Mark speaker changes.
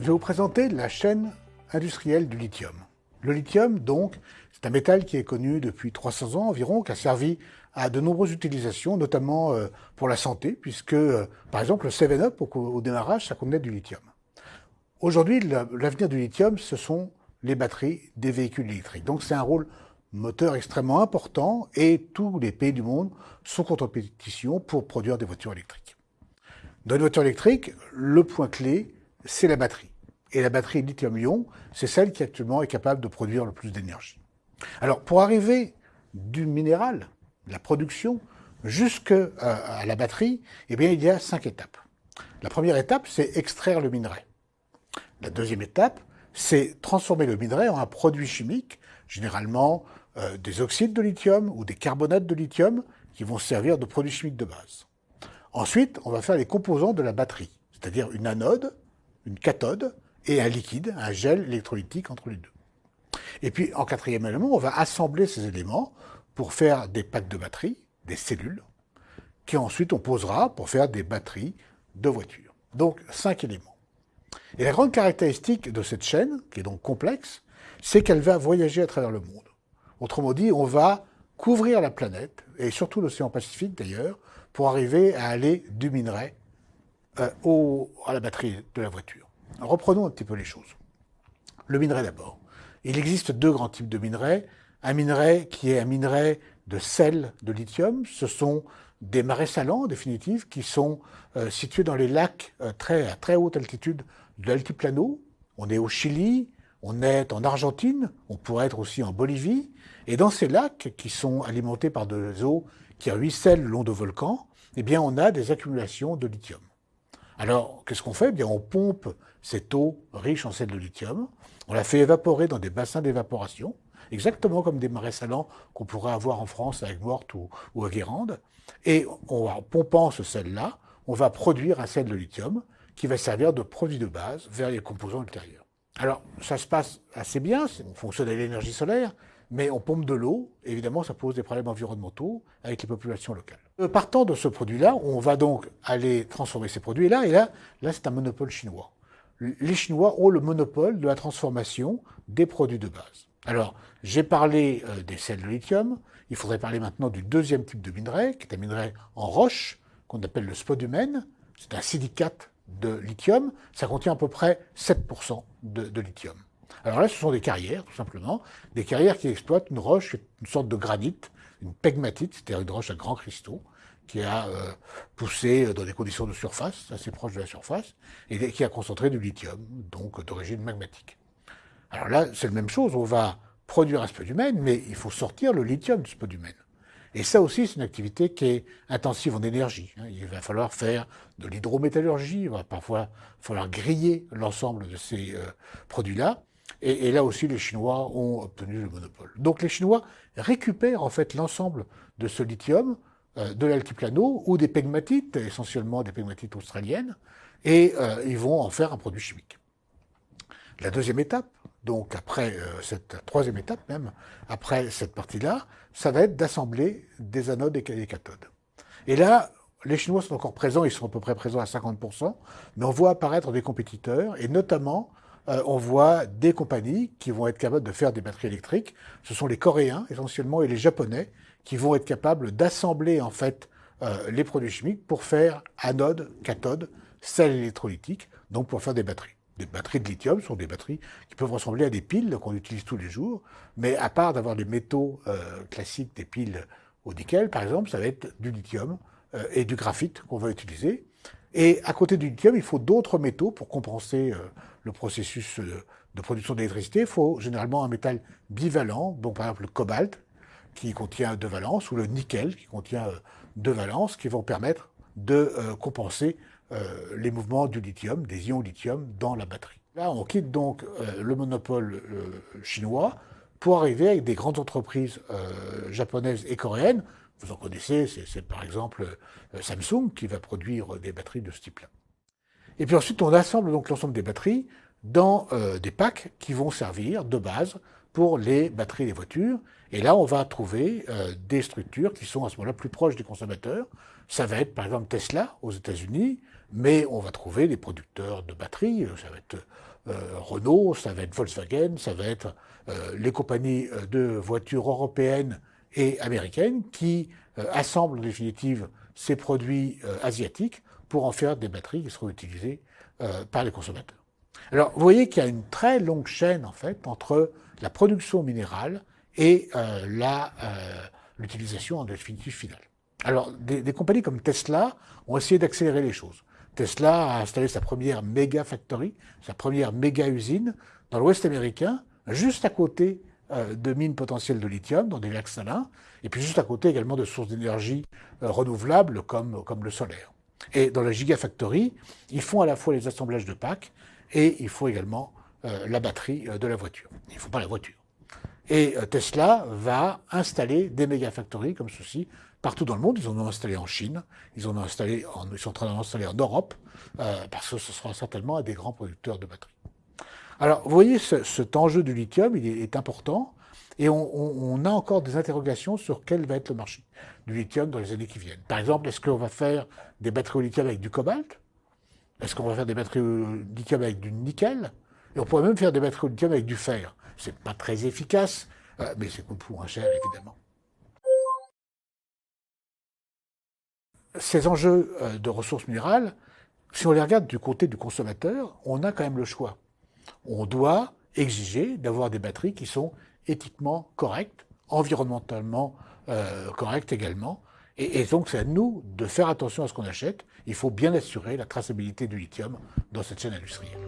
Speaker 1: je vais vous présenter la chaîne industrielle du lithium. Le lithium, donc, c'est un métal qui est connu depuis 300 ans environ, qui a servi à de nombreuses utilisations, notamment euh, pour la santé, puisque, euh, par exemple, le 7-Up, au, démarrage, ça contenait du lithium. Aujourd'hui, l'avenir du lithium, ce sont les batteries des véhicules électriques. Donc c'est un rôle moteur extrêmement important et tous les pays du monde sont en compétition pour produire des voitures électriques. Dans une voiture électrique, le point clé, c'est la batterie. Et la batterie lithium-ion, c'est celle qui actuellement est capable de produire le plus d'énergie. Alors, pour arriver du minéral, la production, jusqu'à euh, la batterie, eh bien, il y a cinq étapes. La première étape, c'est extraire le minerai. La deuxième étape, c'est transformer le minerai en un produit chimique, généralement euh, des oxydes de lithium ou des carbonates de lithium, qui vont servir de produits chimiques de base. Ensuite, on va faire les composants de la batterie, c'est-à-dire une anode, une cathode et un liquide, un gel électrolytique entre les deux. Et puis, en quatrième élément, on va assembler ces éléments pour faire des packs de batterie, des cellules, qui ensuite on posera pour faire des batteries de voitures. Donc, cinq éléments. Et la grande caractéristique de cette chaîne, qui est donc complexe, c'est qu'elle va voyager à travers le monde. Autrement dit, on va couvrir la planète, et surtout l'océan Pacifique d'ailleurs, pour arriver à aller du minerai euh, à la batterie de la voiture. reprenons un petit peu les choses. Le minerai d'abord. Il existe deux grands types de minerais. Un minerai qui est un minerai de sel de lithium. Ce sont des marais salants, en définitive, qui sont euh, situés dans les lacs euh, très, à très haute altitude de l'altiplano. On est au Chili, on est en Argentine, on pourrait être aussi en Bolivie. Et dans ces lacs, qui sont alimentés par des eaux qui ruissellent le long de volcans, eh bien, on a des accumulations de lithium. Alors, qu'est-ce qu'on fait? Eh bien, On pompe cette eau riche en sel de lithium, on la fait évaporer dans des bassins d'évaporation, exactement comme des marais salants qu'on pourrait avoir en France avec Morte ou, à Guérande. Et en pompant ce sel-là, on va produire un sel de lithium qui va servir de produit de base vers les composants ultérieurs. Alors, ça se passe assez bien, on fonctionne avec l'énergie solaire, mais on pompe de l'eau, évidemment, ça pose des problèmes environnementaux avec les populations locales. Euh, partant de ce produit-là, on va donc aller transformer ces produits-là, et là, là c'est un monopole chinois. Les Chinois ont le monopole de la transformation des produits de base. Alors, j'ai parlé euh, des sels de lithium, il faudrait parler maintenant du deuxième type de minerai, qui est un minerai en roche, qu'on appelle le spodumène. C'est un silicate de lithium, ça contient à peu près 7% de lithium. Alors là, ce sont des carrières, tout simplement, des carrières qui exploitent une roche, une sorte de granit, une pegmatite, c'est-à-dire une roche à grands cristaux, qui a euh, poussé dans des conditions de surface, assez proches de la surface, et qui a concentré du lithium, donc d'origine magmatique. Alors là, c'est la même chose, on va produire un spodumène, mais il faut sortir le lithium du spodumène. Et ça aussi, c'est une activité qui est intensive en énergie. Hein. Il va falloir faire de l'hydrométallurgie, il va parfois falloir griller l'ensemble de ces euh, produits-là. Et, là aussi, les Chinois ont obtenu le monopole. Donc les Chinois récupèrent en fait l'ensemble de ce lithium euh, de l'altiplano ou des pegmatites, essentiellement des pegmatites australiennes, et euh, ils vont en faire un produit chimique. La deuxième étape, donc après euh, cette troisième étape même, après cette partie-là, ça va être d'assembler des anodes et des cathodes. Et là, les Chinois sont encore présents, ils sont à peu près présents à 50%, mais on voit apparaître des compétiteurs, et notamment euh, on voit des compagnies qui vont être capables de faire des batteries électriques. Ce sont les Coréens essentiellement et les Japonais qui vont être capables d'assembler en fait euh, les produits chimiques pour faire anode, cathode, sel électrolytique, donc pour faire des batteries. Des batteries de lithium sont des batteries qui peuvent ressembler à des piles qu'on utilise tous les jours, mais à part d'avoir des métaux euh, classiques, des piles au nickel par exemple, ça va être du lithium et du graphite qu'on va utiliser. Et à côté du lithium, il faut d'autres métaux pour compenser le processus euh, de production d'électricité, il faut généralement un métal bivalent, donc par exemple le cobalt, qui contient deux valences, ou le nickel, qui contient euh, deux valences, qui vont permettre de euh, compenser les mouvements du lithium, des ions lithium dans la batterie. Là, on quitte donc le monopole chinois pour arriver avec des grandes entreprises japonaises et coréennes. Vous en connaissez, c'est par exemple Samsung qui va produire des batteries de ce type-là. Et puis ensuite, on assemble donc l'ensemble des batteries dans euh, des packs qui vont servir de base pour les batteries des voitures. Et là, on va trouver euh, des structures qui sont à ce moment-là plus proches des consommateurs. Ça va être par exemple Tesla aux États-Unis, mais on va trouver des producteurs de batteries, ça va être Renault, ça va être Volkswagen, ça va être les compagnies de voitures européennes et américaines qui assemblent en définitive ces produits asiatiques pour en faire des batteries qui seront utilisées par les consommateurs. Alors, vous voyez qu'il y a une très longue chaîne, en fait, entre la production minérale et l'utilisation en définitive finale. Alors, des, compagnies comme Tesla ont essayé d'accélérer les choses. Tesla a installé sa première méga factory, sa première méga usine dans l'Ouest américain, juste à côté euh, de mines potentielles de lithium, dans des lacs salins, et puis juste à côté également de sources d'énergie euh, renouvelables comme, comme le solaire. Et dans la Gigafactory, ils font à la fois les assemblages de packs et il faut également euh, la batterie de la voiture. Il ne faut pas la voiture. Et Tesla va installer des méga-factories comme ceci partout dans le monde. Ils en ont installé en Chine, ils, en ont installé ils sont en train d'en en Europe, euh, parce que ce sera certainement des grands producteurs de batteries. Alors, vous voyez, cet enjeu du lithium, il est, important, et on, a encore des interrogations sur quel va être le marché du lithium dans les années qui viennent. Par exemple, est-ce qu'on va faire des batteries au lithium avec du cobalt? Est-ce qu'on va faire des batteries au lithium avec du nickel? Et on pourrait même faire des batteries au lithium avec du fer. C'est pas très efficace, euh, mais c'est beaucoup moins cher, évidemment. ces enjeux euh, de ressources minérales, si on les regarde du côté du consommateur, on a quand même le choix. On doit exiger d'avoir des batteries qui sont éthiquement correctes, environnementalement euh, correctes également. Et, et donc c'est à nous de faire attention à ce qu'on achète. Il faut bien assurer la traçabilité du lithium dans cette chaîne industrielle.